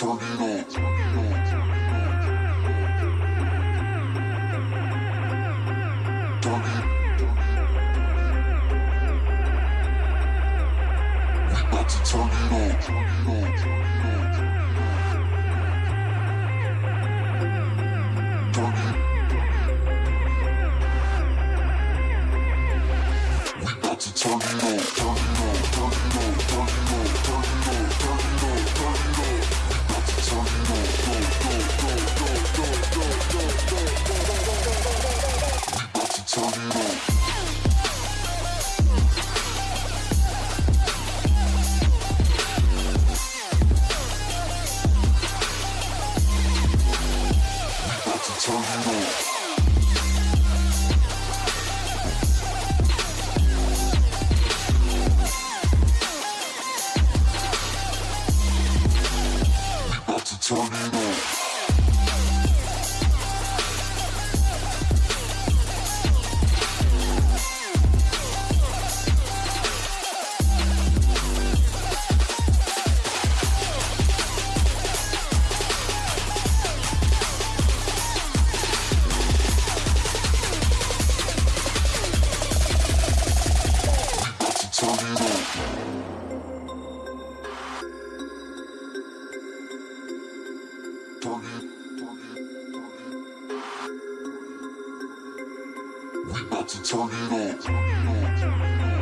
tornado. Tornado. We about to turn Tornado. We about to tornado. Tornado. about to turn it up.